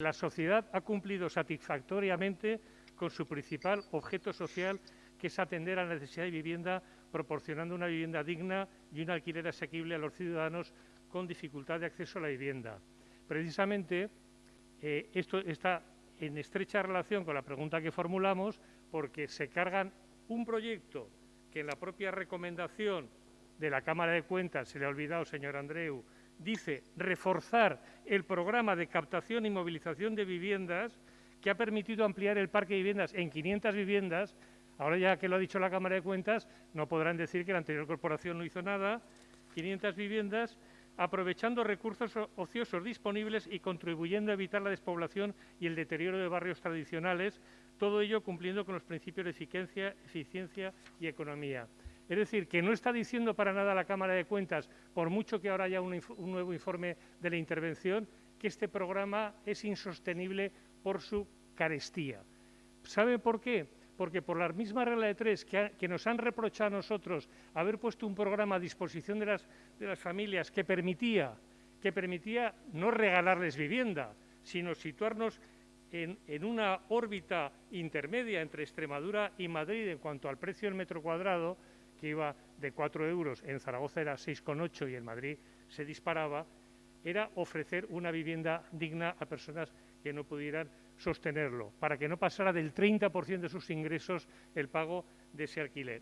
La sociedad ha cumplido satisfactoriamente con su principal objeto social, que es atender a la necesidad de vivienda, proporcionando una vivienda digna y un alquiler asequible a los ciudadanos con dificultad de acceso a la vivienda. Precisamente, eh, esto está en estrecha relación con la pregunta que formulamos, porque se cargan un proyecto que en la propia recomendación de la Cámara de Cuentas, se le ha olvidado, señor Andreu, dice reforzar el programa de captación y movilización de viviendas que ha permitido ampliar el parque de viviendas en 500 viviendas. Ahora ya que lo ha dicho la Cámara de Cuentas, no podrán decir que la anterior corporación no hizo nada. 500 viviendas, aprovechando recursos ociosos disponibles y contribuyendo a evitar la despoblación y el deterioro de barrios tradicionales, todo ello cumpliendo con los principios de eficiencia, eficiencia y economía. Es decir, que no está diciendo para nada la Cámara de Cuentas, por mucho que ahora haya un, nuevo informe de la intervención, que este programa es insostenible por su carestía. ¿Sabe por qué? Porque por la misma regla de tres que, nos han reprochado a nosotros haber puesto un programa a disposición de las, familias que permitía, que permitía no regalarles vivienda, sino situarnos en, una órbita intermedia entre Extremadura y Madrid en cuanto al precio del metro cuadrado, que iba de 4 euros, en Zaragoza era 6,8 y en Madrid se disparaba, era ofrecer una vivienda digna a personas que no pudieran sostenerlo, para que no pasara del 30% de sus ingresos el pago de ese alquiler.